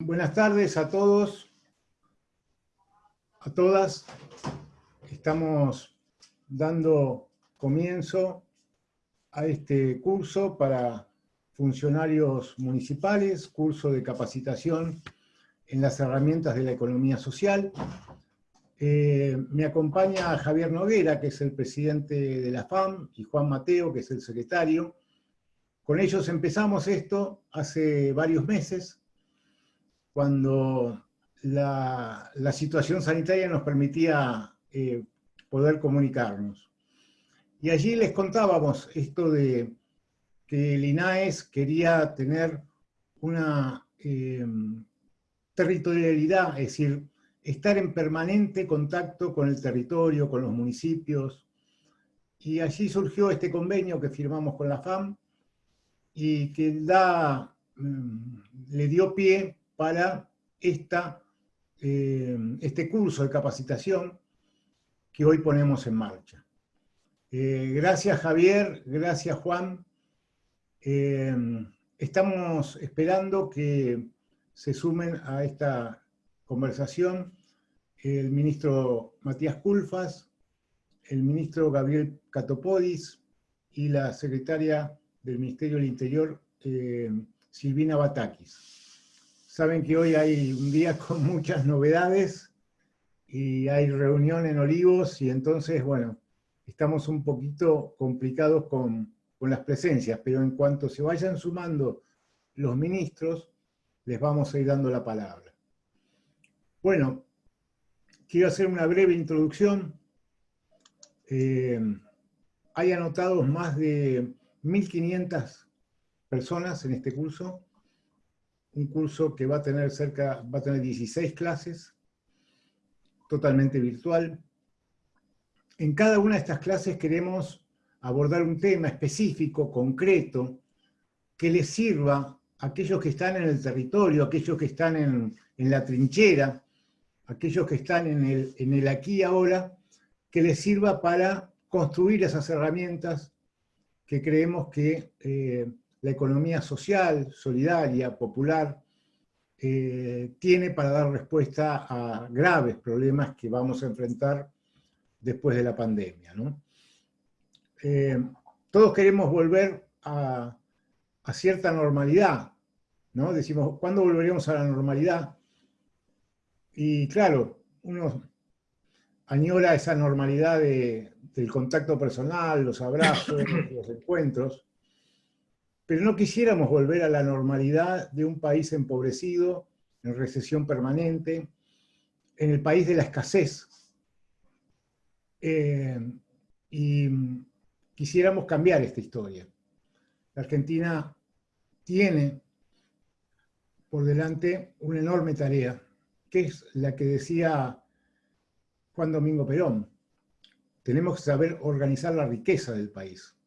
Buenas tardes a todos, a todas. Estamos dando comienzo a este curso para funcionarios municipales, curso de capacitación en las herramientas de la economía social. Eh, me acompaña Javier Noguera, que es el presidente de la FAM, y Juan Mateo, que es el secretario. Con ellos empezamos esto hace varios meses, cuando la, situación sanitaria nos permitía eh, poder comunicarnos. Y allí les contábamos esto de que el INAES quería tener una eh, territorialidad, es decir, estar en permanente contacto con el territorio, con los municipios, y allí surgió este convenio que firmamos con la FAM, y que da, mm, le dio pie para esta, eh, este curso de capacitación que hoy ponemos en marcha. Eh, gracias Javier, gracias Juan. Eh, estamos esperando que se sumen a esta conversación el ministro Matías Culfas, el ministro Gabriel Catopodis y la secretaria del Ministerio del Interior, Silvina Batakis. Saben que hoy hay un día con muchas novedades y hay reunión en Olivos y entonces, bueno, estamos un poquito complicados con, con las presencias, pero en cuanto se vayan sumando los ministros, les vamos a ir dando la palabra. Bueno, quiero hacer una breve introducción. Eh, hay anotados más de 1.500 personas en este curso un curso que va a tener cerca, va a tener 16 clases, totalmente virtual. En cada una de estas clases queremos abordar un tema específico, concreto, que les sirva a aquellos que están en el territorio, aquellos que están en, la trinchera, aquellos que están en el, en el aquí y ahora, que les sirva para construir esas herramientas que creemos que eh, la economía social, solidaria, popular, eh, tiene para dar respuesta a graves problemas que vamos a enfrentar después de la pandemia. Eh, todos queremos volver a, cierta normalidad, ¿no? Decimos, ¿cuándo volveremos a la normalidad? Y claro, uno añora esa normalidad del contacto personal, los abrazos, los encuentros, pero no quisiéramos volver a la normalidad de un país empobrecido, en recesión permanente, en el país de la escasez. Eh, y quisiéramos cambiar esta historia. La Argentina tiene por delante una enorme tarea, que es la que decía Juan Domingo Perón. Tenemos que saber organizar la riqueza del país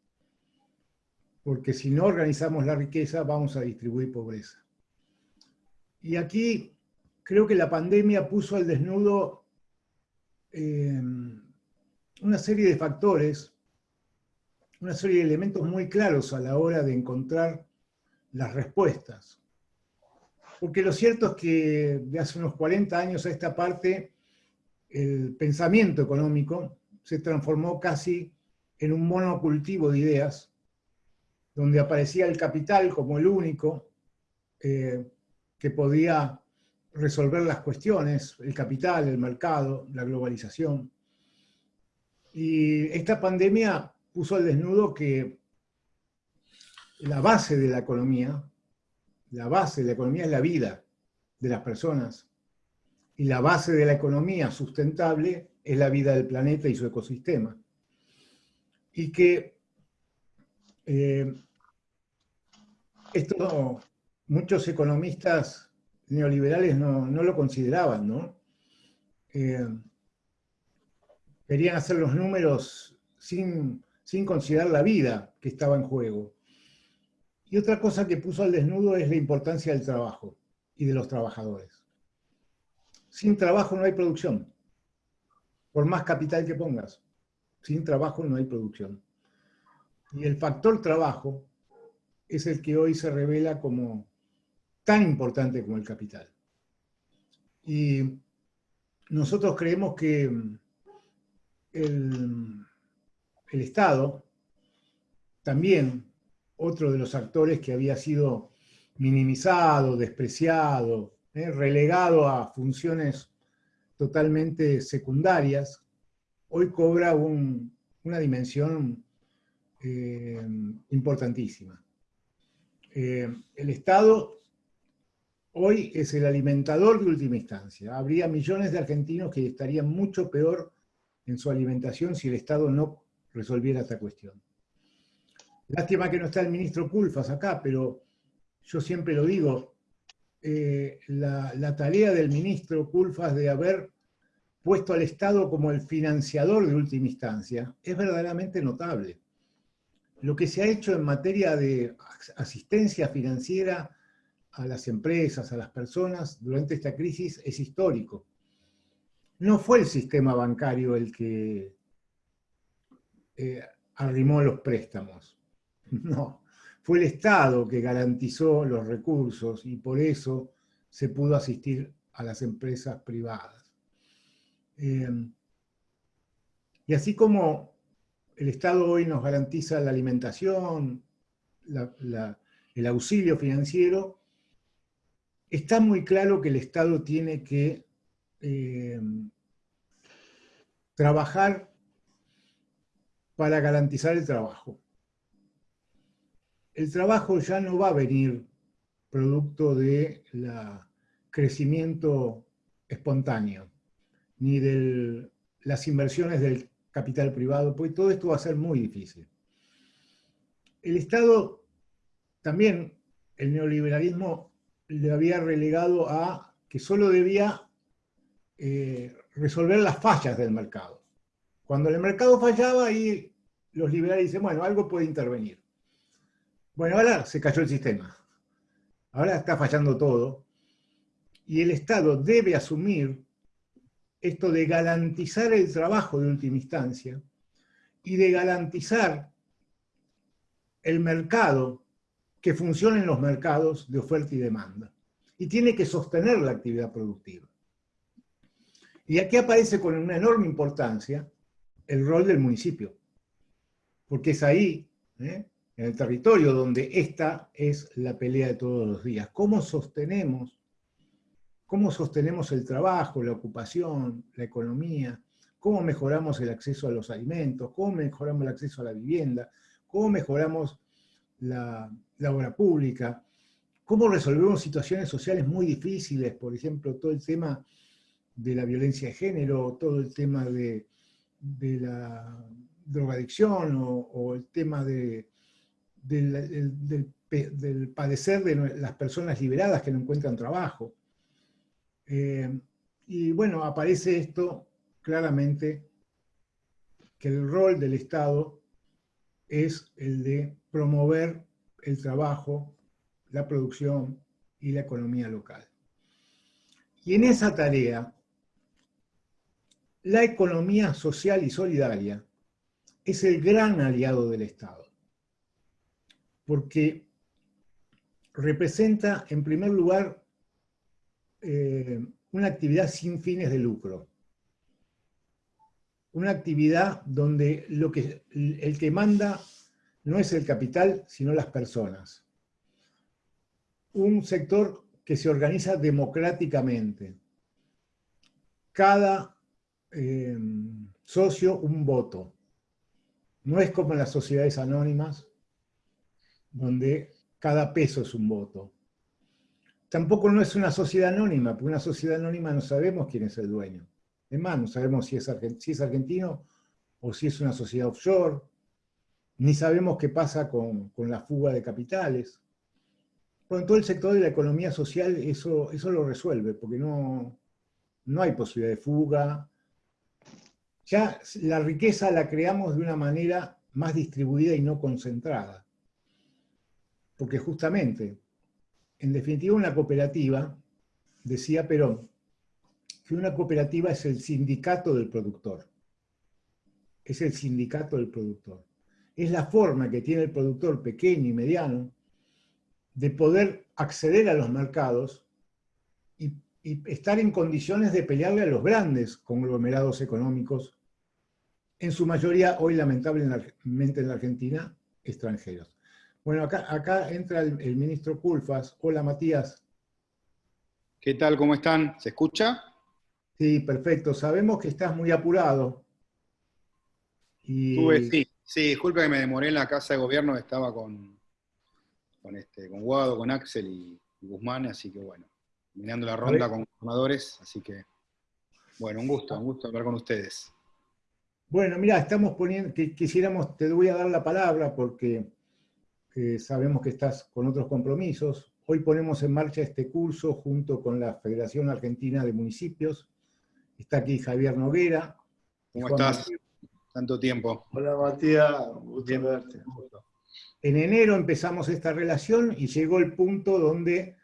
porque si no organizamos la riqueza vamos a distribuir pobreza. Y aquí creo que la pandemia puso al desnudo eh, una serie de factores, una serie de elementos muy claros a la hora de encontrar las respuestas. Porque lo cierto es que de hace unos 40 años a esta parte, el pensamiento económico se transformó casi en un monocultivo de ideas, donde aparecía el capital como el único eh, que podía resolver las cuestiones, el capital, el mercado, la globalización. Y esta pandemia puso al desnudo que la base de la economía, la base de la economía es la vida de las personas, y la base de la economía sustentable es la vida del planeta y su ecosistema. Y que eh, esto muchos economistas neoliberales no, lo consideraban, ¿no? Eh, querían hacer los números sin, sin considerar la vida que estaba en juego. Y otra cosa que puso al desnudo es la importancia del trabajo y de los trabajadores. Sin trabajo no hay producción, por más capital que pongas. Sin trabajo no hay producción. Y el factor trabajo es el que hoy se revela como tan importante como el capital. Y nosotros creemos que el, Estado, también otro de los actores que había sido minimizado, despreciado, ¿eh? relegado a funciones totalmente secundarias, hoy cobra una dimensión eh, importantísima. Eh, el Estado hoy es el alimentador de última instancia. Habría millones de argentinos que estarían mucho peor en su alimentación si el Estado no resolviera esta cuestión. Lástima que no está el ministro Culfas acá, pero yo siempre lo digo, eh, la, la, tarea del ministro Culfas de haber puesto al Estado como el financiador de última instancia es verdaderamente notable. Lo que se ha hecho en materia de asistencia financiera a las empresas, a las personas durante esta crisis es histórico. No fue el sistema bancario el que eh, arrimó los préstamos, no. Fue el Estado que garantizó los recursos y por eso se pudo asistir a las empresas privadas. Em, y así como el Estado hoy nos garantiza la alimentación, el auxilio financiero, está muy claro que el Estado tiene que eh, trabajar para garantizar el trabajo. El trabajo ya no va a venir producto del crecimiento espontáneo, ni de las inversiones del capital privado, porque todo esto va a ser muy difícil. El Estado, también el neoliberalismo le había relegado a que solo debía eh, resolver las fallas del mercado. Cuando el mercado fallaba, ahí los liberales dicen, bueno, algo puede intervenir. Bueno, ahora se cayó el sistema. Ahora está fallando todo. Y el Estado debe asumir esto de garantizar el trabajo de última instancia y de garantizar el mercado que funcionen los mercados de oferta y demanda. Y tiene que sostener la actividad productiva. Y aquí aparece con una enorme importancia el rol del municipio. Porque es ahí, ¿eh? en el territorio, donde esta es la pelea de todos los días. ¿Cómo sostenemos, cómo sostenemos el trabajo, la ocupación, la economía? ¿Cómo mejoramos el acceso a los alimentos? ¿Cómo mejoramos el acceso a la vivienda? ¿Cómo mejoramos la, obra pública, cómo resolvemos situaciones sociales muy difíciles, por ejemplo, todo el tema de la violencia de género, todo el tema de, la drogadicción o, el tema de, del, padecer de las personas liberadas que no encuentran trabajo. Eh, y bueno, aparece esto claramente, que el rol del Estado es el de promover el trabajo, la producción y la economía local. Y en esa tarea, la economía social y solidaria es el gran aliado del Estado, porque representa, en primer lugar, eh, una actividad sin fines de lucro. Una actividad donde lo que, el que manda no es el capital, sino las personas. Un sector que se organiza democráticamente. Cada eh, socio un voto. No es como en las sociedades anónimas, donde cada peso es un voto. Tampoco no es una sociedad anónima, porque una sociedad anónima no sabemos quién es el dueño. Es más, no sabemos si es, argentino o si es una sociedad offshore, ni sabemos qué pasa con, la fuga de capitales. Bueno, todo el sector de la economía social eso, eso lo resuelve, porque no, no hay posibilidad de fuga. Ya la riqueza la creamos de una manera más distribuida y no concentrada. Porque justamente, en definitiva una cooperativa, decía Perón, que una cooperativa es el sindicato del productor. Es el sindicato del productor es la forma que tiene el productor pequeño y mediano de poder acceder a los mercados y estar en condiciones de pelearle a los grandes conglomerados económicos, en su mayoría hoy lamentablemente en la Argentina, extranjeros. Bueno, acá, acá entra el, el ministro Culfas. Hola Matías. ¿Qué tal? ¿Cómo están? ¿Se escucha? Sí, perfecto. Sabemos que estás muy apurado. Y... sí, sí, disculpe que me demoré en la casa de gobierno, estaba con, con, este, con Guado, con Axel y, Guzmán, así que bueno, mirando la ronda con formadores, así que bueno, un gusto, un gusto hablar con ustedes. Bueno, mira, estamos poniendo, que quisiéramos, te voy a dar la palabra porque eh, sabemos que estás con otros compromisos. Hoy ponemos en marcha este curso junto con la Federación Argentina de Municipios. Está aquí Javier Noguera. ¿Cómo estás? Tanto tiempo. Hola Matías, gusto verte. En enero empezamos esta relación y llegó el punto donde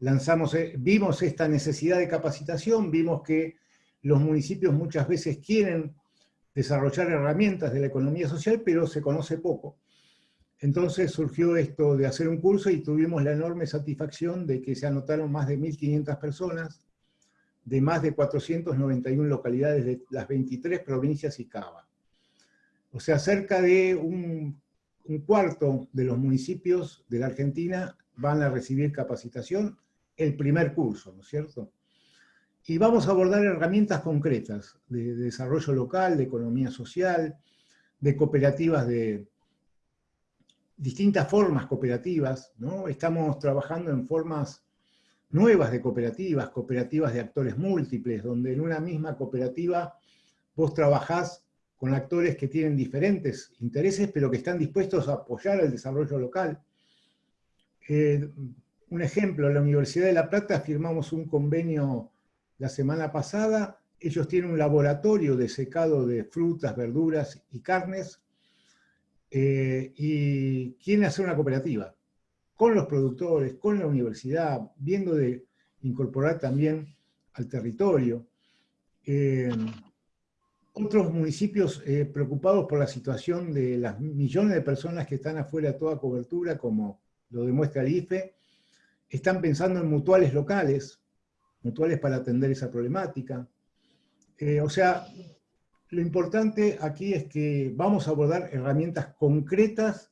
lanzamos, eh, vimos esta necesidad de capacitación, vimos que los municipios muchas veces quieren desarrollar herramientas de la economía social, pero se conoce poco. Entonces surgió esto de hacer un curso y tuvimos la enorme satisfacción de que se anotaron más de 1.500 personas de más de 491 localidades de las 23 provincias y Cava. O sea, cerca de un, cuarto de los municipios de la Argentina van a recibir capacitación, el primer curso, ¿no es cierto? Y vamos a abordar herramientas concretas de, desarrollo local, de economía social, de cooperativas de distintas formas cooperativas, ¿no? Estamos trabajando en formas nuevas de cooperativas, cooperativas de actores múltiples, donde en una misma cooperativa vos trabajás con actores que tienen diferentes intereses, pero que están dispuestos a apoyar el desarrollo local. Eh, un ejemplo, la Universidad de La Plata firmamos un convenio la semana pasada, ellos tienen un laboratorio de secado de frutas, verduras y carnes, eh, y quieren hacer una cooperativa, con los productores, con la universidad, viendo de incorporar también al territorio. Eh, otros municipios eh, preocupados por la situación de las millones de personas que están afuera de toda cobertura, como lo demuestra el IFE, están pensando en mutuales locales, mutuales para atender esa problemática. O sea, lo importante aquí es que vamos a abordar herramientas concretas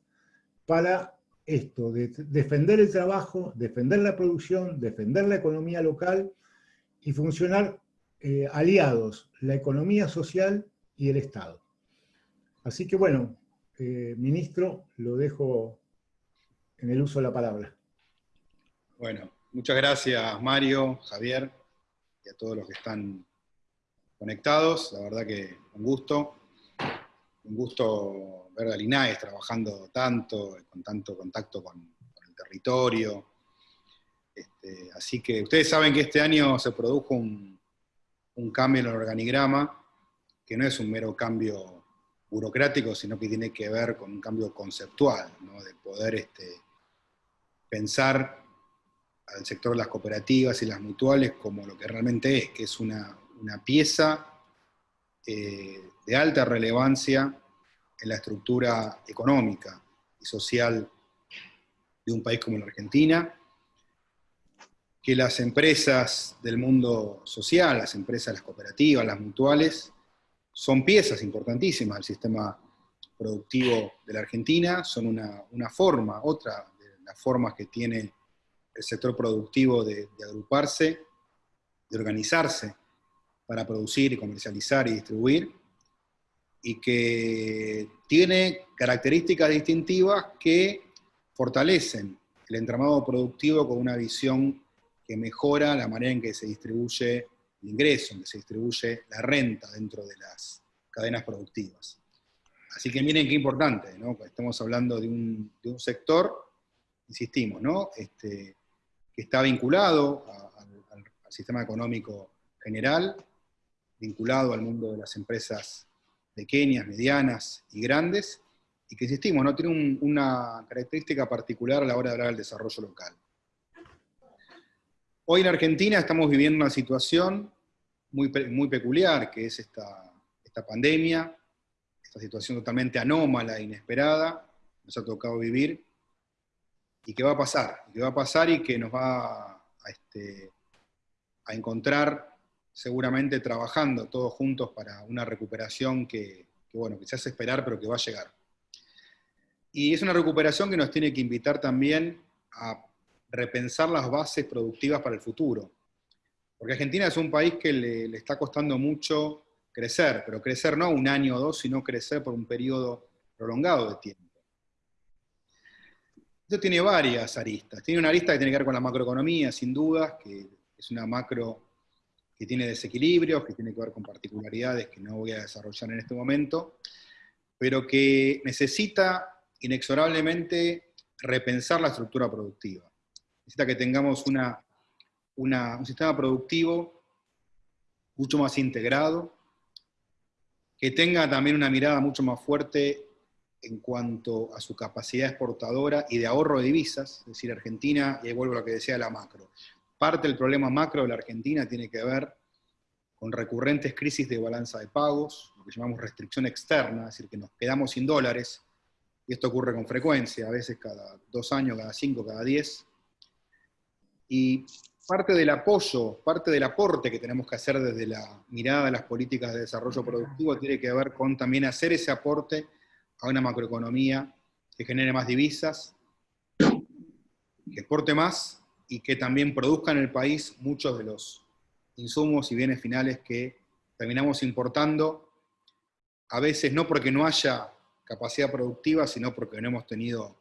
para esto, de defender el trabajo, defender la producción, defender la economía local y funcionar eh, aliados, la economía social y el Estado. Así que bueno, eh, ministro, lo dejo en el uso de la palabra. Bueno, muchas gracias Mario, Javier y a todos los que están conectados. La verdad que un gusto. Un gusto ver a Linares trabajando tanto, con tanto contacto con, el territorio. Este, así que ustedes saben que este año se produjo un, un cambio en el organigrama, que no es un mero cambio burocrático, sino que tiene que ver con un cambio conceptual, de poder este, pensar al sector de las cooperativas y las mutuales como lo que realmente es, que es una, pieza eh, de alta relevancia en la estructura económica y social de un país como la Argentina, que las empresas del mundo social, las empresas, las cooperativas, las mutuales, son piezas importantísimas del sistema productivo de la Argentina, son una, forma, otra de las formas que tiene el sector productivo de agruparse, de organizarse para producir y comercializar y distribuir, y que tiene características distintivas que fortalecen el entramado productivo con una visión que mejora la manera en que se distribuye el ingreso, en que se distribuye la renta dentro de las cadenas productivas. Así que miren qué importante, ¿no? Estamos hablando de un, sector, insistimos, ¿no? Este, que está vinculado al, sistema económico general, vinculado al mundo de las empresas pequeñas, medianas y grandes, y que insistimos, ¿no? tiene una característica particular a la hora de hablar del desarrollo local. Hoy en Argentina estamos viviendo una situación muy, peculiar, que es esta, esta pandemia, esta situación totalmente anómala e inesperada, nos ha tocado vivir, y que va a pasar, que va a pasar y que nos va a, este, a encontrar, seguramente trabajando todos juntos para una recuperación que, bueno, que se esperar, pero que va a llegar. Y es una recuperación que nos tiene que invitar también a repensar las bases productivas para el futuro. Porque Argentina es un país que le, le está costando mucho crecer, pero crecer no un año o dos, sino crecer por un periodo prolongado de tiempo. Esto tiene varias aristas. Tiene una arista que tiene que ver con la macroeconomía, sin dudas, que es una macro que tiene desequilibrios, que tiene que ver con particularidades que no voy a desarrollar en este momento, pero que necesita inexorablemente repensar la estructura productiva. Necesita que tengamos una, un sistema productivo mucho más integrado, que tenga también una mirada mucho más fuerte en cuanto a su capacidad exportadora y de ahorro de divisas, es decir, Argentina, y ahí vuelvo a lo que decía la macro, parte del problema macro de la Argentina tiene que ver con recurrentes crisis de balanza de pagos, lo que llamamos restricción externa, es decir, que nos quedamos sin dólares, y esto ocurre con frecuencia, a veces cada dos años, cada cinco, cada diez, y parte del apoyo, parte del aporte que tenemos que hacer desde la mirada de las políticas de desarrollo productivo tiene que ver con también hacer ese aporte a una macroeconomía que genere más divisas, que exporte más y que también produzca en el país muchos de los insumos y bienes finales que terminamos importando, a veces no porque no haya capacidad productiva, sino porque no hemos tenido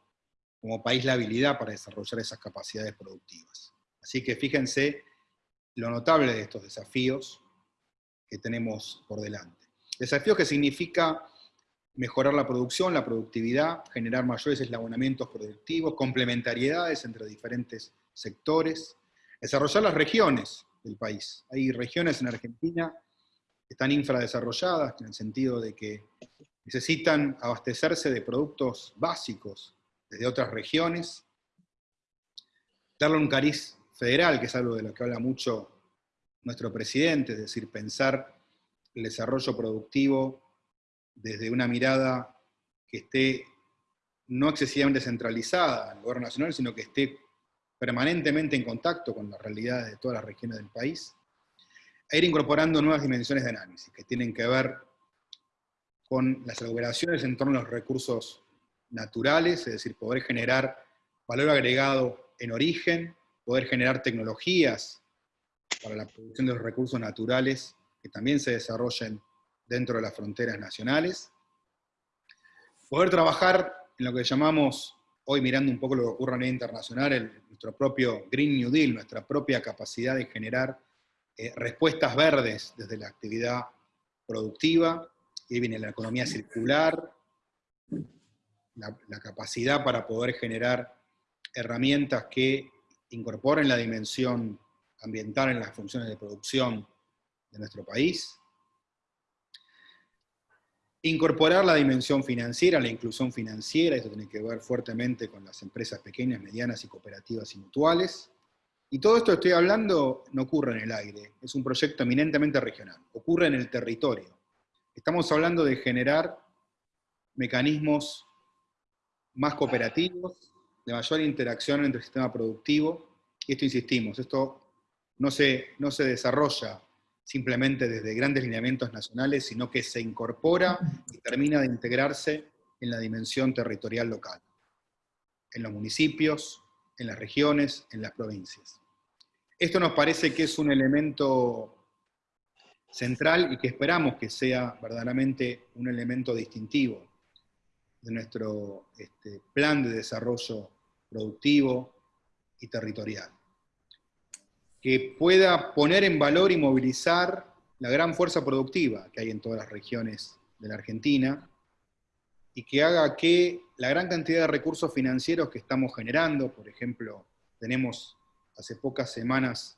como país la habilidad para desarrollar esas capacidades productivas. Así que fíjense lo notable de estos desafíos que tenemos por delante. Desafíos que significa mejorar la producción, la productividad, generar mayores eslabonamientos productivos, complementariedades entre diferentes sectores, desarrollar las regiones del país. Hay regiones en Argentina que están infradesarrolladas, en el sentido de que necesitan abastecerse de productos básicos desde otras regiones, darle un cariz federal, que es algo de lo que habla mucho nuestro presidente, es decir, pensar el desarrollo productivo desde una mirada que esté no excesivamente centralizada en el gobierno nacional, sino que esté permanentemente en contacto con las realidades de todas las regiones del país, e ir incorporando nuevas dimensiones de análisis que tienen que ver con las operaciones en torno a los recursos naturales, es decir, poder generar valor agregado en origen, poder generar tecnologías para la producción de los recursos naturales que también se desarrollen dentro de las fronteras nacionales. Poder trabajar en lo que llamamos, hoy mirando un poco lo que ocurre a nivel internacional, nuestro propio Green New Deal, nuestra propia capacidad de generar eh, respuestas verdes desde la actividad productiva, y viene la economía circular, la, la capacidad para poder generar herramientas que incorporen la dimensión ambiental en las funciones de producción de nuestro país, Incorporar la dimensión financiera, la inclusión financiera, esto tiene que ver fuertemente con las empresas pequeñas, medianas y cooperativas y mutuales. Y todo esto que estoy hablando no ocurre en el aire, es un proyecto eminentemente regional, ocurre en el territorio. Estamos hablando de generar mecanismos más cooperativos, de mayor interacción entre el sistema productivo, y esto insistimos, esto no se, no se desarrolla simplemente desde grandes lineamientos nacionales, sino que se incorpora y termina de integrarse en la dimensión territorial local, en los municipios, en las regiones, en las provincias. Esto nos parece que es un elemento central y que esperamos que sea verdaderamente un elemento distintivo de nuestro este, plan de desarrollo productivo y territorial que pueda poner en valor y movilizar la gran fuerza productiva que hay en todas las regiones de la Argentina y que haga que la gran cantidad de recursos financieros que estamos generando, por ejemplo, tenemos hace pocas semanas,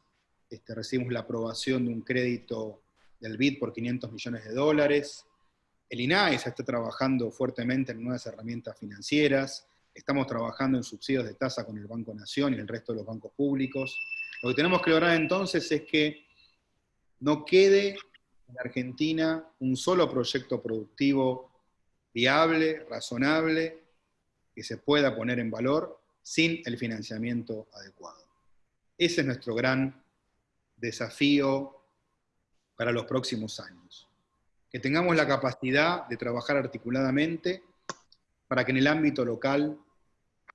este, recibimos la aprobación de un crédito del BID por 500 millones de dólares, el INAE está trabajando fuertemente en nuevas herramientas financieras, estamos trabajando en subsidios de tasa con el Banco Nación y el resto de los bancos públicos, lo que tenemos que lograr entonces es que no quede en Argentina un solo proyecto productivo viable, razonable, que se pueda poner en valor sin el financiamiento adecuado. Ese es nuestro gran desafío para los próximos años. Que tengamos la capacidad de trabajar articuladamente para que en el ámbito local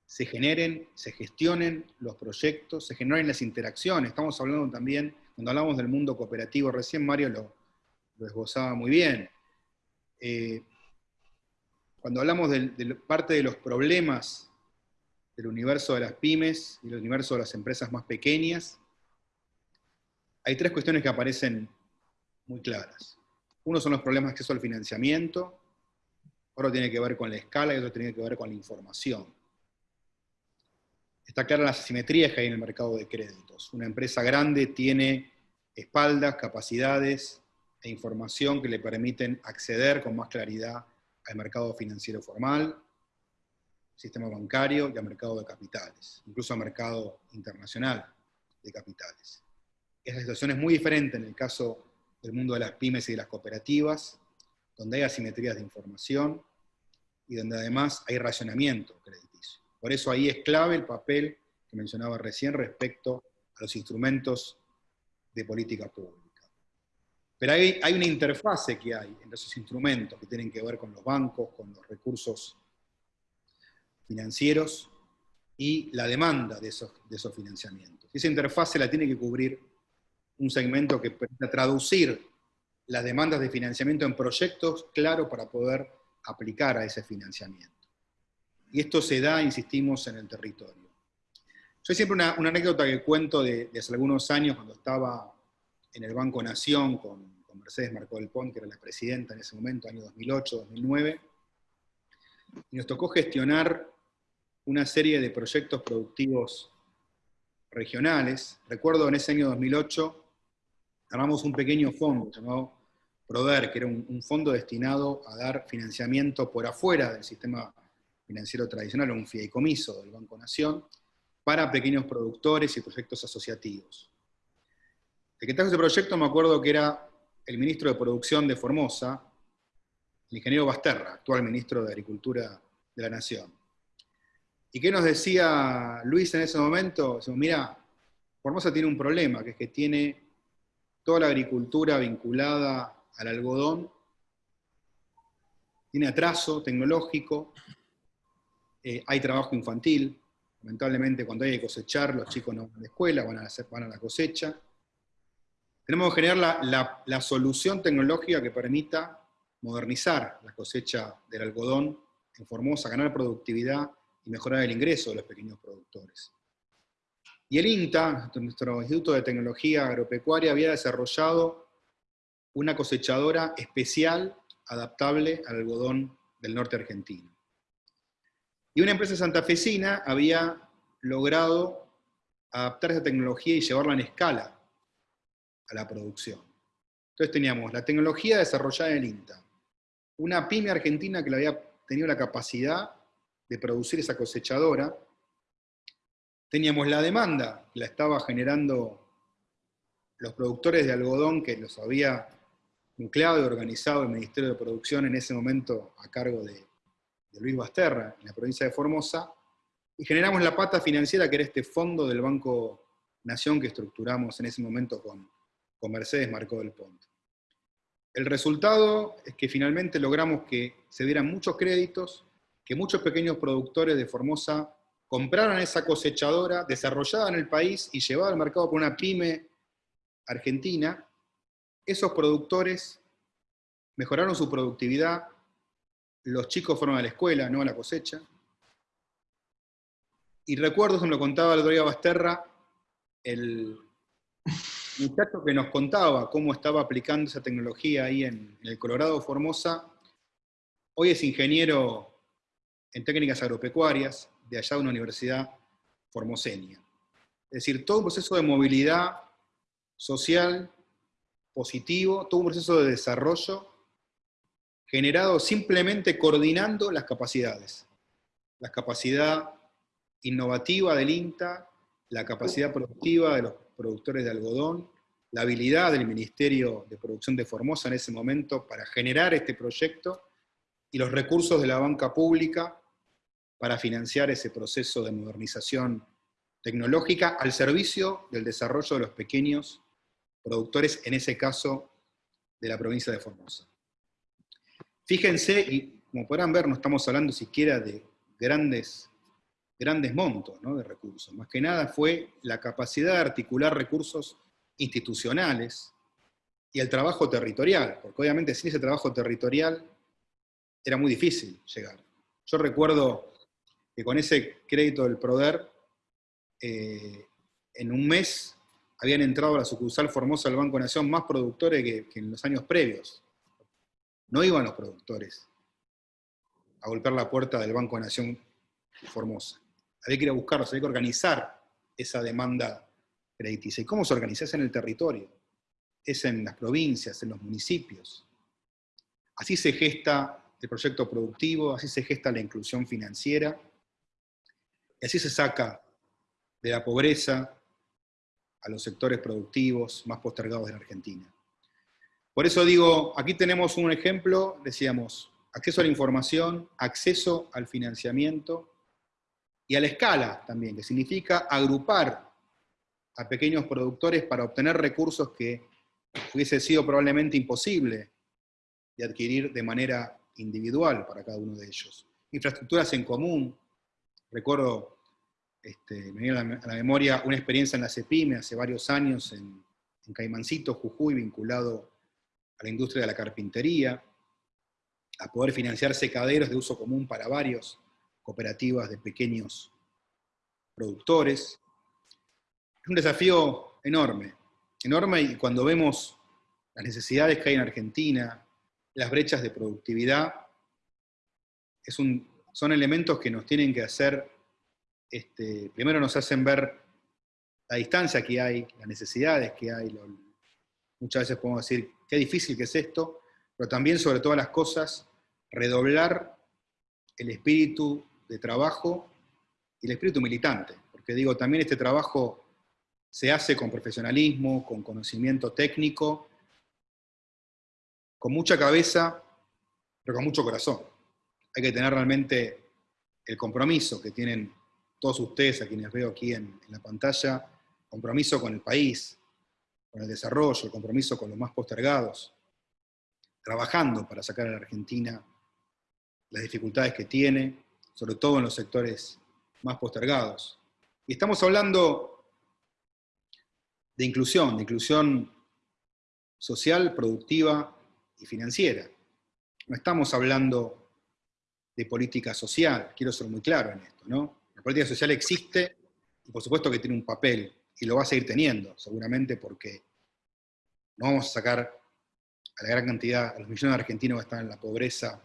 se generen, se gestionen los proyectos, se generen las interacciones. Estamos hablando también, cuando hablamos del mundo cooperativo, recién Mario lo, lo esbozaba muy bien. Eh, cuando hablamos de, parte de los problemas del universo de las pymes y del universo de las empresas más pequeñas, hay tres cuestiones que aparecen muy claras. Uno son los problemas de acceso al financiamiento, otro tiene que ver con la escala y otro tiene que ver con la información. Está clara las asimetrías que hay en el mercado de créditos. Una empresa grande tiene espaldas, capacidades e información que le permiten acceder con más claridad al mercado financiero formal, sistema bancario y al mercado de capitales, incluso al mercado internacional de capitales. Esa situación es muy diferente en el caso del mundo de las pymes y de las cooperativas, donde hay asimetrías de información y donde además hay racionamiento crediticio. Por eso ahí es clave el papel que mencionaba recién respecto a los instrumentos de política pública. Pero hay, hay una interfase que hay entre esos instrumentos que tienen que ver con los bancos, con los recursos financieros y la demanda de esos, de esos financiamientos. Esa interfase la tiene que cubrir un segmento que permita traducir las demandas de financiamiento en proyectos claros para poder aplicar a ese financiamiento. Y esto se da, insistimos, en el territorio. Yo siempre una, anécdota que cuento de, hace algunos años, cuando estaba en el Banco Nación con, con Mercedes Marcó del Pont, que era la presidenta en ese momento, año 2008, 2009, y nos tocó gestionar una serie de proyectos productivos regionales. Recuerdo en ese año 2008, armamos un pequeño fondo llamado PRODER, que era un, un fondo destinado a dar financiamiento por afuera del sistema financiero tradicional, o un fideicomiso del Banco Nación, para pequeños productores y proyectos asociativos. El que trajo ese proyecto me acuerdo que era el ministro de Producción de Formosa, el ingeniero Basterra, actual ministro de Agricultura de la Nación. ¿Y qué nos decía Luis en ese momento? Decimos, mira, Formosa tiene un problema, que es que tiene toda la agricultura vinculada al algodón, tiene atraso tecnológico, eh, hay trabajo infantil, lamentablemente cuando hay que cosechar, los chicos no van a la escuela, van a, hacer, van a la cosecha, tenemos que generar la, la, solución tecnológica que permita modernizar la cosecha del algodón en Formosa, ganar productividad y mejorar el ingreso de los pequeños productores. Y el INTA, nuestro Instituto de Tecnología Agropecuaria, había desarrollado una cosechadora especial adaptable al algodón del norte argentino. Y una empresa santafesina había logrado adaptar esa tecnología y llevarla en escala a la producción. Entonces teníamos la tecnología desarrollada en el INTA, una pyme argentina que había tenido la capacidad de producir esa cosechadora, teníamos la demanda, que la estaba generando los productores de algodón que los había nucleado y organizado el Ministerio de Producción en ese momento a cargo de, de Luis Basterra, en la provincia de Formosa, y generamos la pata financiera que era este fondo del Banco Nación que estructuramos en ese momento con, con Mercedes Marcó del Ponte. El resultado es que finalmente logramos que se dieran muchos créditos, que muchos pequeños productores de Formosa compraran esa cosechadora desarrollada en el país y llevada al mercado por una pyme argentina. Esos productores mejoraron su productividad, los chicos fueron a la escuela, no a la cosecha. Y recuerdo, se me lo contaba el Basterra, el, muchacho que nos contaba cómo estaba aplicando esa tecnología ahí en, el Colorado Formosa, hoy es ingeniero en técnicas agropecuarias de allá de una universidad formoseña. Es decir, todo un proceso de movilidad social positivo, todo un proceso de desarrollo generado simplemente coordinando las capacidades. La capacidad innovativa del INTA, la capacidad productiva de los productores de algodón, la habilidad del Ministerio de Producción de Formosa en ese momento para generar este proyecto y los recursos de la banca pública para financiar ese proceso de modernización tecnológica al servicio del desarrollo de los pequeños productores, en ese caso, de la provincia de Formosa. Fíjense, y como podrán ver, no estamos hablando siquiera de grandes, grandes montos de recursos. Más que nada fue la capacidad de articular recursos institucionales y el trabajo territorial, porque obviamente sin ese trabajo territorial era muy difícil llegar. Yo recuerdo que con ese crédito del PRODER, eh, en un mes habían entrado a la sucursal Formosa del Banco Nación más productores que, en los años previos. No iban los productores a golpear la puerta del Banco Nación Formosa. Había que ir a buscarlos, había que organizar esa demanda crediticia. ¿Y cómo se organiza? Es en el territorio, es en las provincias, en los municipios. Así se gesta el proyecto productivo, así se gesta la inclusión financiera, y así se saca de la pobreza a los sectores productivos más postergados de la Argentina. Por eso digo, aquí tenemos un ejemplo, decíamos, acceso a la información, acceso al financiamiento y a la escala también, que significa agrupar a pequeños productores para obtener recursos que hubiese sido probablemente imposible de adquirir de manera individual para cada uno de ellos. Infraestructuras en común, recuerdo este, me viene a la, memoria una experiencia en la CEPIME hace varios años en, Caimancito, Jujuy, vinculado a la industria de la carpintería, a poder financiar secaderos de uso común para varios cooperativas de pequeños productores. Es un desafío enorme, enorme y cuando vemos las necesidades que hay en Argentina, las brechas de productividad, son elementos que nos tienen que hacer este, primero nos hacen ver la distancia que hay, las necesidades que hay. muchas veces podemos decir, qué difícil que es esto, pero también, sobre todas las cosas, redoblar el espíritu de trabajo y el espíritu militante. Porque digo, también este trabajo se hace con profesionalismo, con conocimiento técnico, con mucha cabeza, pero con mucho corazón. Hay que tener realmente el compromiso que tienen todos ustedes, a quienes veo aquí en, la pantalla, compromiso con el país, con el desarrollo, el compromiso con los más postergados, trabajando para sacar a la Argentina las dificultades que tiene, sobre todo en los sectores más postergados. Y estamos hablando de inclusión, de inclusión social, productiva y financiera. No estamos hablando de política social, quiero ser muy claro en esto, ¿no? La política social existe y por supuesto que tiene un papel y lo va a seguir teniendo, seguramente porque no vamos a sacar a la gran cantidad, a los millones de argentinos que están en la pobreza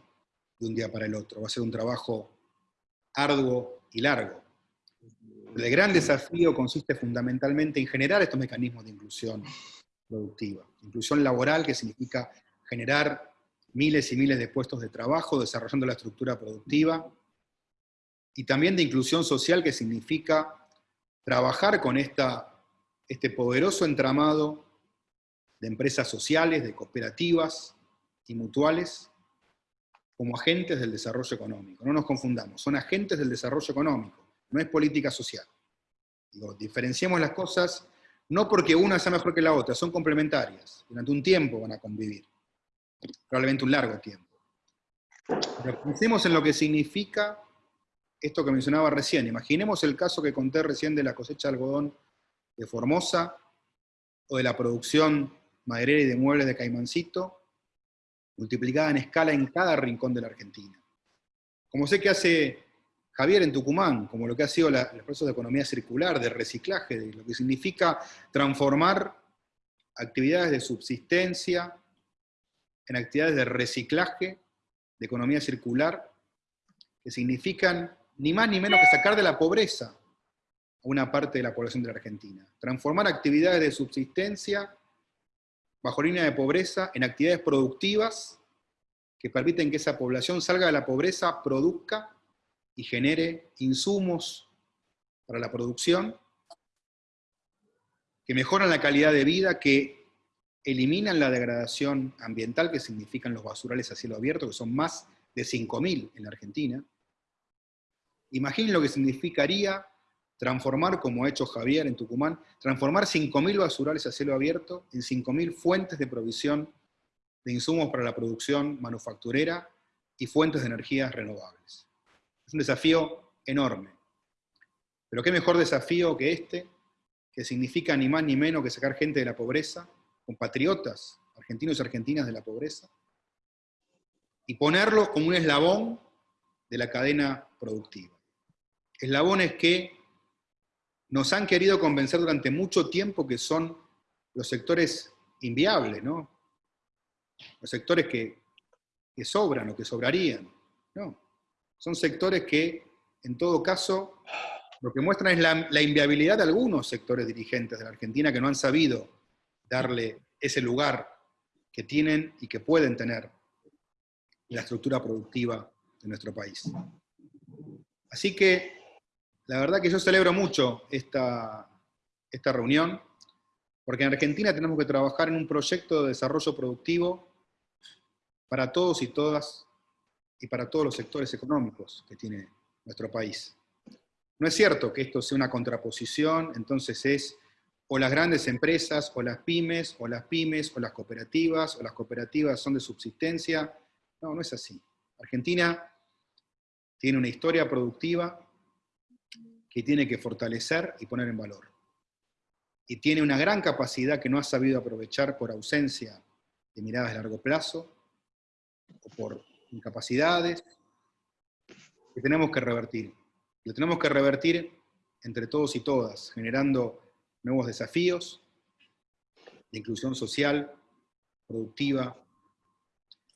de un día para el otro. Va a ser un trabajo arduo y largo. El gran desafío consiste fundamentalmente en generar estos mecanismos de inclusión productiva. Inclusión laboral, que significa generar miles y miles de puestos de trabajo, desarrollando la estructura productiva, y también de inclusión social, que significa trabajar con este poderoso entramado de empresas sociales, de cooperativas y mutuales, como agentes del desarrollo económico. No nos confundamos, son agentes del desarrollo económico, no es política social. Diferenciemos las cosas no porque una sea mejor que la otra, son complementarias. Durante un tiempo van a convivir, probablemente un largo tiempo. Pero pensemos en lo que significa esto que mencionaba recién. Imaginemos el caso que conté recién de la cosecha de algodón de Formosa, o de la producción maderera y de muebles de Caimancito, multiplicada en escala en cada rincón de la Argentina. Como sé que hace Javier en Tucumán, como lo que ha sido el proceso de economía circular, de reciclaje, de lo que significa transformar actividades de subsistencia en actividades de reciclaje, de economía circular, que significan ni más ni menos que sacar de la pobreza a una parte de la población de la Argentina. Transformar actividades de subsistencia bajo línea de pobreza en actividades productivas que permiten que esa población salga de la pobreza, produzca y genere insumos para la producción, que mejoran la calidad de vida, que eliminan la degradación ambiental que significan los basurales a cielo abierto, que son más de 5.000 en la Argentina, Imaginen lo que significaría transformar, como ha hecho Javier en Tucumán, transformar 5.000 basurales a cielo abierto en 5.000 fuentes de provisión de insumos para la producción manufacturera y fuentes de energías renovables. Es un desafío enorme. Pero qué mejor desafío que este, que significa ni más ni menos que sacar gente de la pobreza, compatriotas argentinos y argentinas de la pobreza, y ponerlos como un eslabón de la cadena productiva. Eslabones que nos han querido convencer durante mucho tiempo que son los sectores inviables. Los sectores que, sobran o que sobrarían. Son sectores que, en todo caso, lo que muestran es la, la inviabilidad de algunos sectores dirigentes de la Argentina que no han sabido darle ese lugar que tienen y que pueden tener en la estructura productiva de nuestro país. Así que la verdad que yo celebro mucho esta, esta reunión, porque en Argentina tenemos que trabajar en un proyecto de desarrollo productivo para todos y todas y para todos los sectores económicos que tiene nuestro país. No es cierto que esto sea una contraposición, entonces es o las grandes empresas, o las pymes, o las pymes, o las cooperativas, o las cooperativas son de subsistencia. No, no es así. Argentina tiene una historia productiva que tiene que fortalecer y poner en valor. Y tiene una gran capacidad que no ha sabido aprovechar por ausencia de miradas de largo plazo, o por incapacidades, que tenemos que revertir. Lo tenemos que revertir entre todos y todas, generando nuevos desafíos de inclusión social, productiva,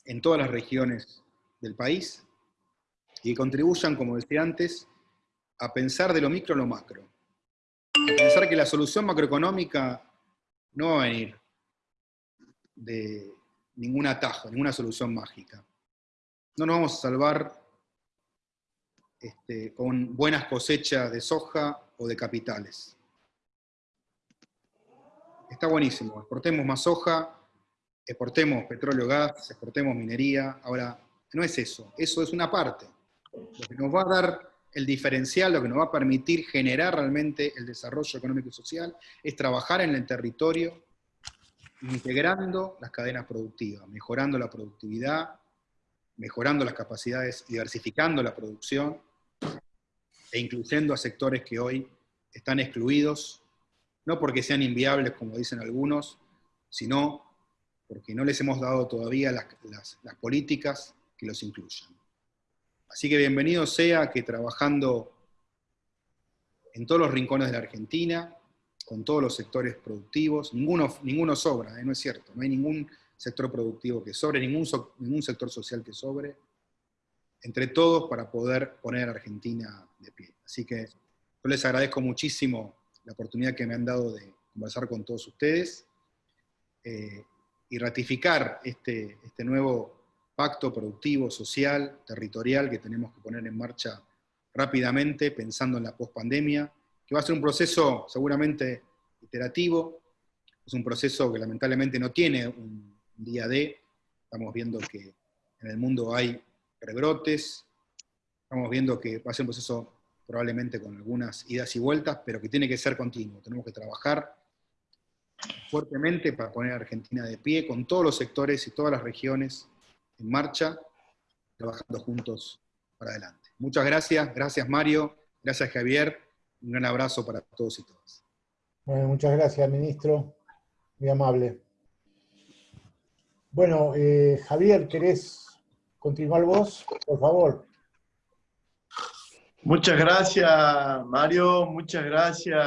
en todas las regiones del país, y contribuyan, como decía antes, a pensar de lo micro a lo macro. A pensar que la solución macroeconómica no va a venir de ningún atajo, ninguna solución mágica. No nos vamos a salvar este, con buenas cosechas de soja o de capitales. Está buenísimo, exportemos más soja, exportemos petróleo, gas, exportemos minería. Ahora, no es eso, eso es una parte. Lo que nos va a dar el diferencial, lo que nos va a permitir generar realmente el desarrollo económico y social, es trabajar en el territorio, integrando las cadenas productivas, mejorando la productividad, mejorando las capacidades, diversificando la producción e incluyendo a sectores que hoy están excluidos, no porque sean inviables, como dicen algunos, sino porque no les hemos dado todavía las, las políticas que los incluyan. Así que bienvenido sea que trabajando en todos los rincones de la Argentina, con todos los sectores productivos, ninguno, ninguno sobra, ¿eh? no es cierto, no hay ningún sector productivo que sobre, ningún, ningún sector social que sobre, entre todos para poder poner a Argentina de pie. Así que yo les agradezco muchísimo la oportunidad que me han dado de conversar con todos ustedes eh, y ratificar este, este nuevo pacto productivo, social, territorial que tenemos que poner en marcha rápidamente, pensando en la pospandemia, que va a ser un proceso seguramente iterativo, es un proceso que lamentablemente no tiene un día D, estamos viendo que en el mundo hay rebrotes, estamos viendo que va a ser un proceso probablemente con algunas idas y vueltas, pero que tiene que ser continuo, tenemos que trabajar fuertemente para poner a Argentina de pie con todos los sectores y todas las regiones en marcha, trabajando juntos para adelante. Muchas gracias, gracias Mario, gracias Javier, un gran abrazo para todos y todas. Bueno, muchas gracias, ministro, muy amable. Bueno, eh, Javier, ¿querés continuar vos? Por favor. Muchas gracias, Mario, muchas gracias,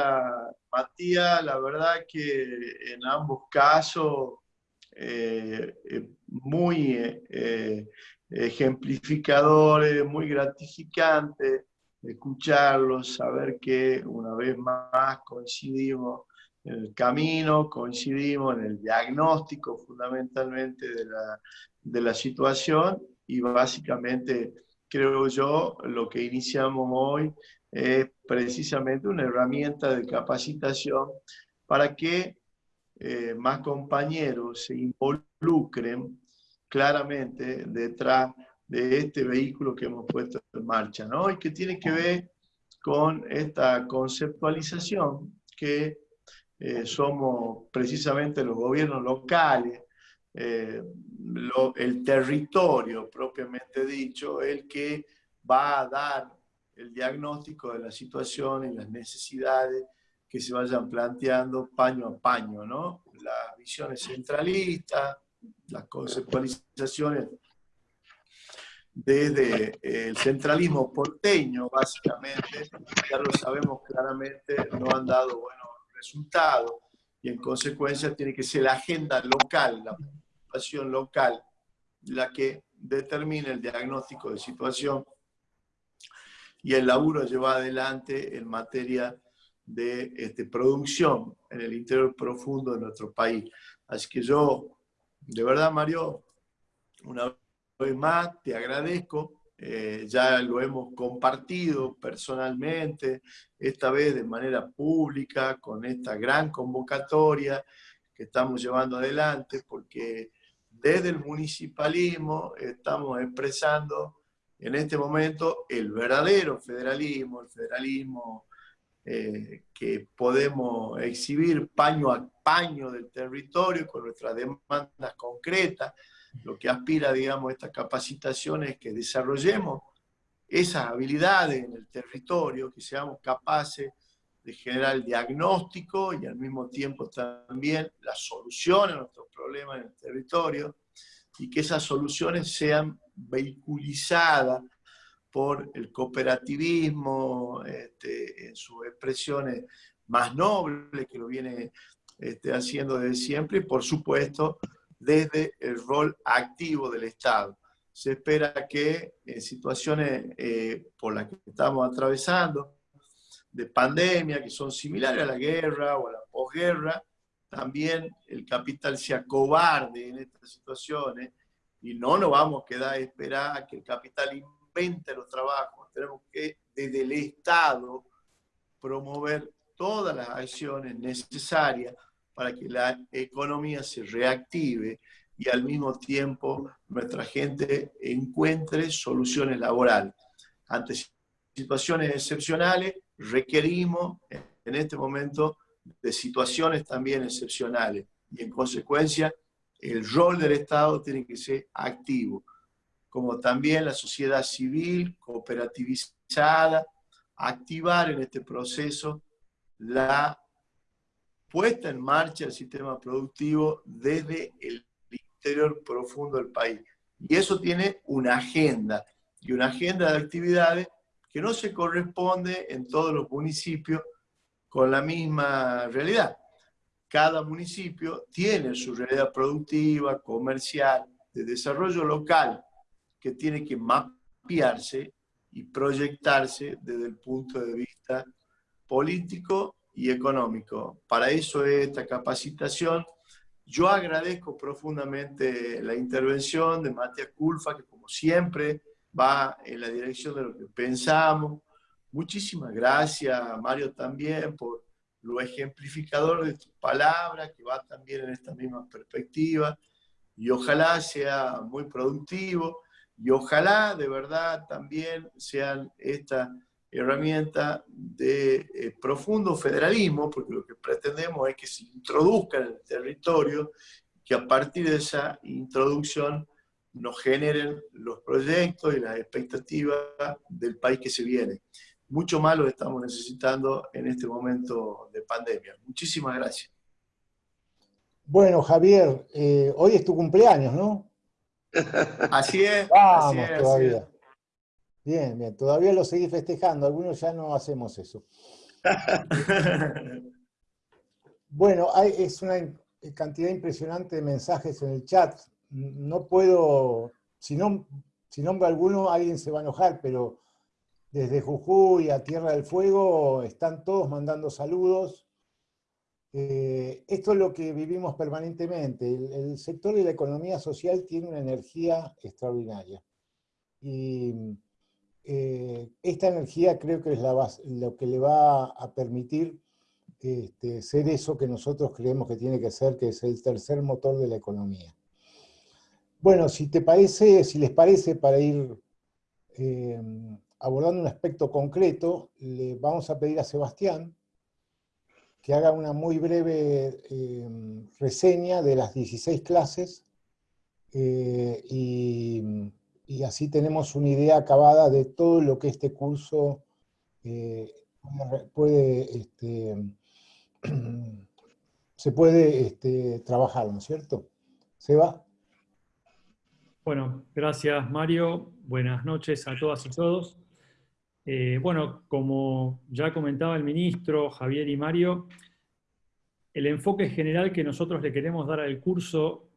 Matías. La verdad que en ambos casos eh, eh, muy eh, ejemplificadores, muy gratificantes escucharlos, saber que una vez más coincidimos en el camino, coincidimos en el diagnóstico fundamentalmente de la, de la situación y básicamente creo yo lo que iniciamos hoy es precisamente una herramienta de capacitación para que eh, más compañeros se involucren claramente detrás de este vehículo que hemos puesto en marcha, ¿no? Y que tiene que ver con esta conceptualización que eh, somos precisamente los gobiernos locales, eh, el territorio propiamente dicho, el que va a dar el diagnóstico de la situación y las necesidades que se vayan planteando paño a paño, ¿no? Las visiones centralistas, las conceptualizaciones desde el centralismo porteño, básicamente, ya lo sabemos claramente, no han dado buenos resultados y en consecuencia tiene que ser la agenda local, la situación local, la que determine el diagnóstico de situación y el laburo lleva adelante en materia de este, producción en el interior profundo de nuestro país. Así que yo, de verdad, Mario, una vez más te agradezco. Eh, ya lo hemos compartido personalmente, esta vez de manera pública, con esta gran convocatoria que estamos llevando adelante, porque desde el municipalismo estamos expresando en este momento el verdadero federalismo, el federalismo eh, que podemos exhibir paño a paño del territorio con nuestras demandas concretas. Lo que aspira, digamos, esta capacitación es que desarrollemos esas habilidades en el territorio, que seamos capaces de generar el diagnóstico y al mismo tiempo también la solución a nuestros problemas en el territorio y que esas soluciones sean vehiculizadas por el cooperativismo este, en sus expresiones más nobles, que lo viene este, haciendo desde siempre, y por supuesto desde el rol activo del Estado. Se espera que en situaciones eh, por las que estamos atravesando, de pandemia, que son similares a la guerra o a la posguerra, también el capital sea cobarde en estas situaciones y no nos vamos a quedar a esperar a que el capital invente los trabajos. Tenemos que desde el Estado promover todas las acciones necesarias para que la economía se reactive y al mismo tiempo nuestra gente encuentre soluciones laborales. Ante situaciones excepcionales requerimos en este momento de situaciones también excepcionales y en consecuencia el rol del Estado tiene que ser activo, como también la sociedad civil cooperativizada, activar en este proceso la puesta en marcha del sistema productivo desde el interior profundo del país. Y eso tiene una agenda, y una agenda de actividades que no se corresponde en todos los municipios con la misma realidad cada municipio tiene su realidad productiva, comercial, de desarrollo local, que tiene que mapearse y proyectarse desde el punto de vista político y económico. Para eso es esta capacitación. Yo agradezco profundamente la intervención de Matías Culfa, que como siempre va en la dirección de lo que pensamos. Muchísimas gracias, Mario, también por lo ejemplificador de tus palabras, que va también en esta misma perspectiva, y ojalá sea muy productivo, y ojalá de verdad también sean esta herramienta de eh, profundo federalismo, porque lo que pretendemos es que se introduzca en el territorio, que a partir de esa introducción nos generen los proyectos y las expectativas del país que se viene mucho más lo estamos necesitando en este momento de pandemia. Muchísimas gracias. Bueno, Javier, eh, hoy es tu cumpleaños, ¿no? Así es. Vamos todavía. Bien, bien, todavía lo seguís festejando, algunos ya no hacemos eso. bueno, hay, es una cantidad impresionante de mensajes en el chat. No puedo, si, no, si nombro alguno, alguien se va a enojar, pero desde Jujuy a Tierra del Fuego están todos mandando saludos. Eh, esto es lo que vivimos permanentemente. El, sector de la economía social tiene una energía extraordinaria. Y eh, esta energía creo que es lo que le va a permitir este, ser eso que nosotros creemos que tiene que ser, que es el tercer motor de la economía. Bueno, si te parece, si les parece, para ir eh, abordando un aspecto concreto, le vamos a pedir a Sebastián que haga una muy breve eh, reseña de las 16 clases eh, y, así tenemos una idea acabada de todo lo que este curso eh, puede, este, se puede este, trabajar, ¿no es cierto? Seba. Bueno, gracias Mario, buenas noches a todas y todos. Eh, bueno, como ya comentaba el ministro, Javier y Mario, el enfoque general que nosotros le queremos dar al curso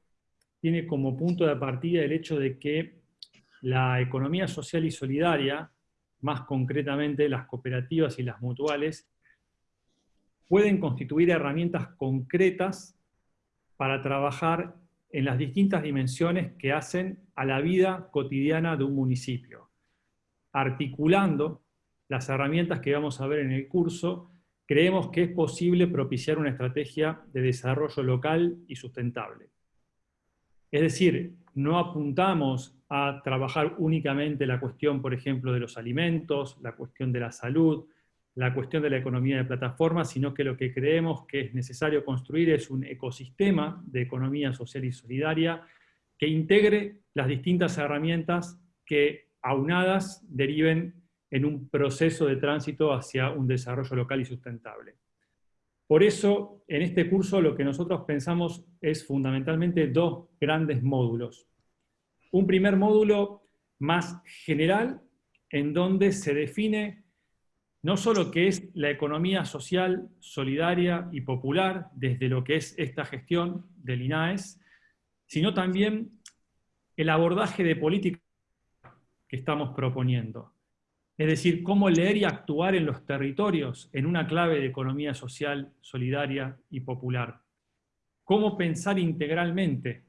tiene como punto de partida el hecho de que la economía social y solidaria, más concretamente las cooperativas y las mutuales, pueden constituir herramientas concretas para trabajar en las distintas dimensiones que hacen a la vida cotidiana de un municipio articulando las herramientas que vamos a ver en el curso, creemos que es posible propiciar una estrategia de desarrollo local y sustentable. Es decir, no apuntamos a trabajar únicamente la cuestión, por ejemplo, de los alimentos, la cuestión de la salud, la cuestión de la economía de plataformas, sino que lo que creemos que es necesario construir es un ecosistema de economía social y solidaria que integre las distintas herramientas que aunadas deriven en un proceso de tránsito hacia un desarrollo local y sustentable. Por eso, en este curso lo que nosotros pensamos es fundamentalmente dos grandes módulos. Un primer módulo más general, en donde se define no solo qué es la economía social, solidaria y popular, desde lo que es esta gestión del INAES, sino también el abordaje de políticas estamos proponiendo. Es decir, cómo leer y actuar en los territorios en una clave de economía social, solidaria y popular. Cómo pensar integralmente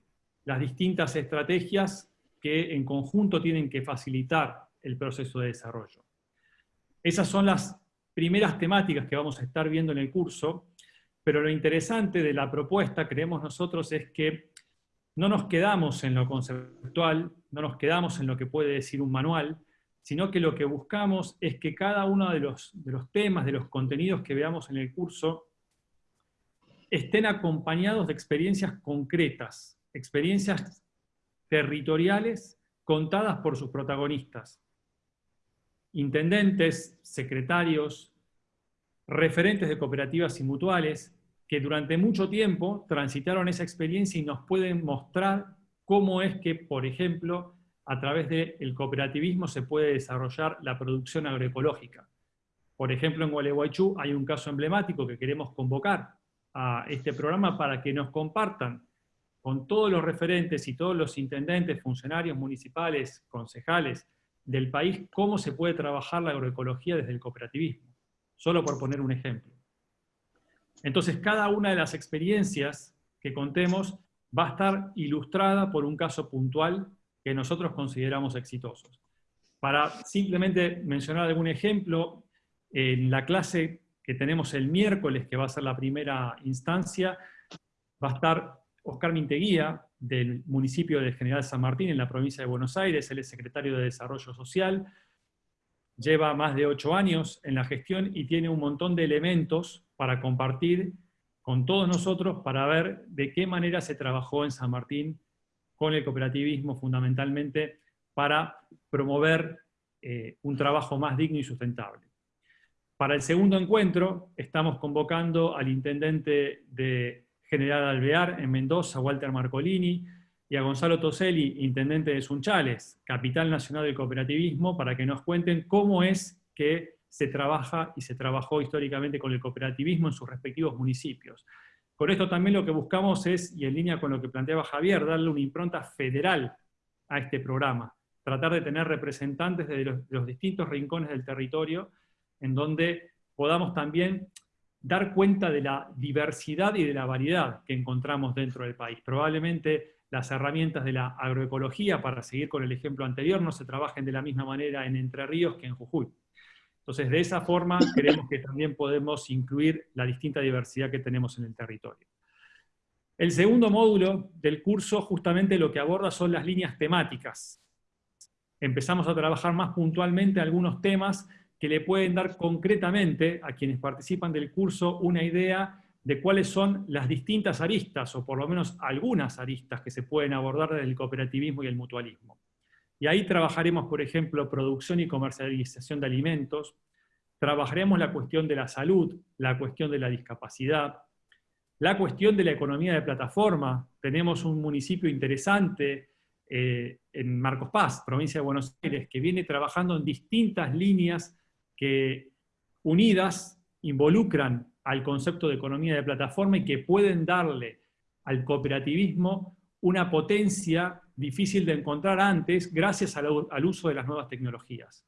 las distintas estrategias que en conjunto tienen que facilitar el proceso de desarrollo. Esas son las primeras temáticas que vamos a estar viendo en el curso, pero lo interesante de la propuesta, creemos nosotros, es que no nos quedamos en lo conceptual, no nos quedamos en lo que puede decir un manual, sino que lo que buscamos es que cada uno de los, temas, de los contenidos que veamos en el curso, estén acompañados de experiencias concretas, experiencias territoriales contadas por sus protagonistas. Intendentes, secretarios, referentes de cooperativas y mutuales, que durante mucho tiempo transitaron esa experiencia y nos pueden mostrar cómo es que, por ejemplo, a través del cooperativismo se puede desarrollar la producción agroecológica. Por ejemplo, en Gualeguaychú hay un caso emblemático que queremos convocar a este programa para que nos compartan con todos los referentes y todos los intendentes, funcionarios municipales, concejales del país, cómo se puede trabajar la agroecología desde el cooperativismo. Solo por poner un ejemplo. Entonces, cada una de las experiencias que contemos va a estar ilustrada por un caso puntual que nosotros consideramos exitosos. Para simplemente mencionar algún ejemplo, en la clase que tenemos el miércoles, que va a ser la primera instancia, va a estar Oscar Minteguía, del municipio de General San Martín, en la provincia de Buenos Aires, él es secretario de Desarrollo Social, lleva más de ocho años en la gestión y tiene un montón de elementos para compartir con todos nosotros para ver de qué manera se trabajó en San Martín con el cooperativismo fundamentalmente para promover eh, un trabajo más digno y sustentable. Para el segundo encuentro estamos convocando al intendente de General Alvear en Mendoza, Walter Marcolini, y a Gonzalo Toselli, intendente de Sunchales, capital nacional del cooperativismo, para que nos cuenten cómo es que se trabaja y se trabajó históricamente con el cooperativismo en sus respectivos municipios. Con esto también lo que buscamos es, y en línea con lo que planteaba Javier, darle una impronta federal a este programa, tratar de tener representantes de los, de los distintos rincones del territorio, en donde podamos también dar cuenta de la diversidad y de la variedad que encontramos dentro del país. Probablemente las herramientas de la agroecología, para seguir con el ejemplo anterior, no se trabajen de la misma manera en Entre Ríos que en Jujuy. Entonces, de esa forma, creemos que también podemos incluir la distinta diversidad que tenemos en el territorio. El segundo módulo del curso justamente lo que aborda son las líneas temáticas. empezamos a trabajar más puntualmente algunos temas que le pueden dar concretamente a quienes participan del curso una idea de cuáles son las distintas aristas, o por lo menos algunas aristas que se pueden abordar desde el cooperativismo y el mutualismo. Y ahí trabajaremos, por ejemplo, producción y comercialización de alimentos, trabajaremos la cuestión de la salud, la cuestión de la discapacidad, la cuestión de la economía de plataforma. Tenemos un municipio interesante eh, en Marcos Paz, provincia de Buenos Aires, que viene trabajando en distintas líneas que unidas involucran al concepto de economía de plataforma y que pueden darle al cooperativismo una potencia difícil de encontrar antes gracias al, uso de las nuevas tecnologías.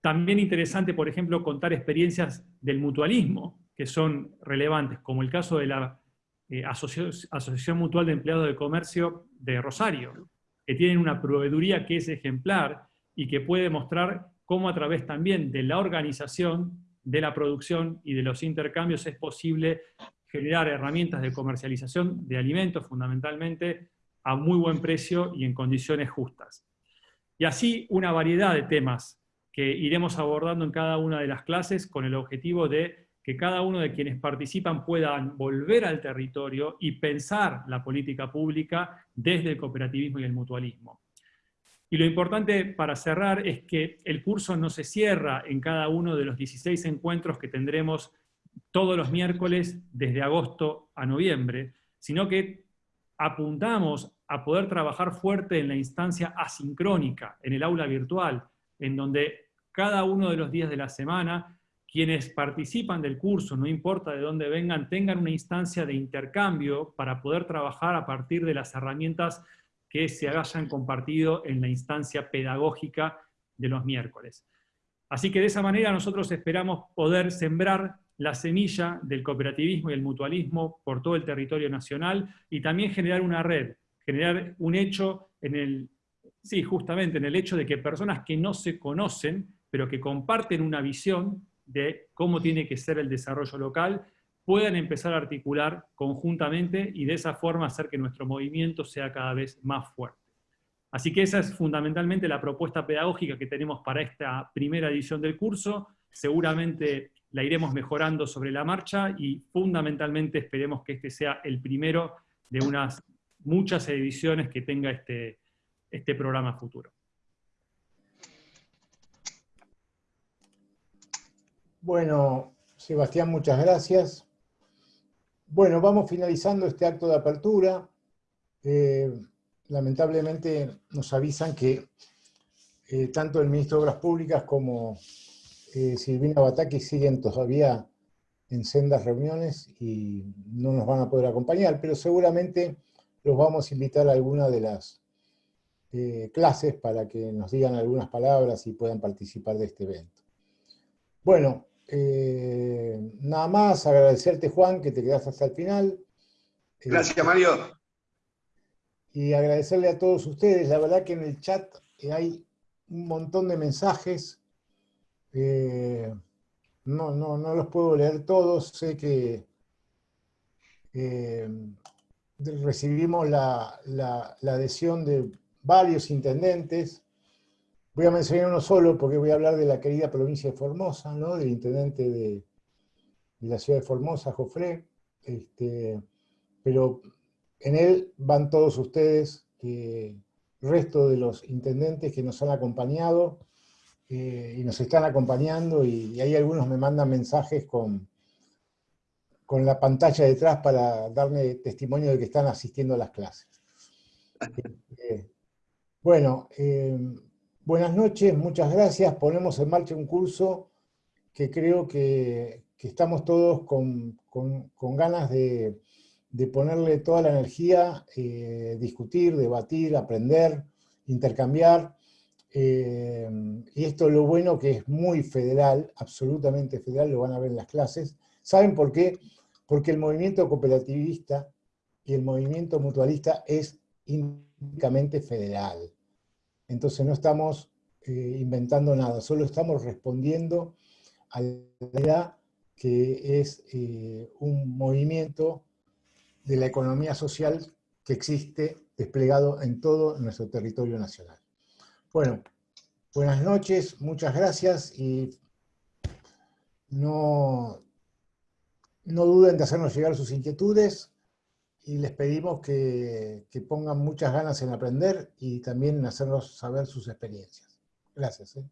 También interesante, por ejemplo, contar experiencias del mutualismo, que son relevantes, como el caso de la eh, Asociación Mutual de Empleados de Comercio de Rosario, que tienen una proveeduría que es ejemplar y que puede mostrar cómo a través también de la organización, de la producción y de los intercambios es posible generar herramientas de comercialización de alimentos fundamentalmente a muy buen precio y en condiciones justas. Y así una variedad de temas que iremos abordando en cada una de las clases con el objetivo de que cada uno de quienes participan puedan volver al territorio y pensar la política pública desde el cooperativismo y el mutualismo. Y lo importante para cerrar es que el curso no se cierra en cada uno de los 16 encuentros que tendremos todos los miércoles desde agosto a noviembre, sino que apuntamos a poder trabajar fuerte en la instancia asincrónica, en el aula virtual, en donde cada uno de los días de la semana quienes participan del curso, no importa de dónde vengan, tengan una instancia de intercambio para poder trabajar a partir de las herramientas que se hayan compartido en la instancia pedagógica de los miércoles. Así que de esa manera nosotros esperamos poder sembrar la semilla del cooperativismo y el mutualismo por todo el territorio nacional y también generar una red, generar un hecho en el, sí, justamente en el hecho de que personas que no se conocen, pero que comparten una visión de cómo tiene que ser el desarrollo local, puedan empezar a articular conjuntamente y de esa forma hacer que nuestro movimiento sea cada vez más fuerte. Así que esa es fundamentalmente la propuesta pedagógica que tenemos para esta primera edición del curso. Seguramente la iremos mejorando sobre la marcha y fundamentalmente esperemos que este sea el primero de unas muchas ediciones que tenga este, este programa futuro. Bueno, Sebastián, muchas gracias. Bueno, vamos finalizando este acto de apertura. Eh, lamentablemente nos avisan que eh, tanto el ministro de Obras Públicas como eh, Silvina Bataki siguen todavía en sendas reuniones y no nos van a poder acompañar, pero seguramente los vamos a invitar a alguna de las clases para que nos digan algunas palabras y puedan participar de este evento. Bueno, eh, nada más, agradecerte Juan, que te quedaste hasta el final. Eh, Gracias Mario. Y agradecerle a todos ustedes, la verdad que en el chat hay un montón de mensajes, eh, no, no, no, los puedo leer todos, sé que recibimos la, la adhesión de varios intendentes, Voy a mencionar uno solo porque voy a hablar de la querida provincia de Formosa, ¿no? del intendente de, la ciudad de Formosa, Jofré, este, pero en él van todos ustedes, el resto de los intendentes que nos han acompañado eh, y nos están acompañando, y, hay algunos me mandan mensajes con, con la pantalla detrás para darme testimonio de que están asistiendo a las clases. Este, bueno, eh, Buenas noches, muchas gracias. Ponemos en marcha un curso que creo que, estamos todos con, ganas de, ponerle toda la energía, eh, discutir, debatir, aprender, intercambiar. Eh, y esto es lo bueno que es muy federal, absolutamente federal, lo van a ver en las clases. ¿Saben por qué? Porque el movimiento cooperativista y el movimiento mutualista es únicamente federal. Entonces no estamos eh, inventando nada, solo estamos respondiendo a la idea que es eh, un movimiento de la economía social que existe desplegado en todo nuestro territorio nacional. Bueno, buenas noches, muchas gracias y no, no duden de hacernos llegar sus inquietudes y les pedimos que, que pongan muchas ganas en aprender y también en hacernos saber sus experiencias. Gracias. ¿eh?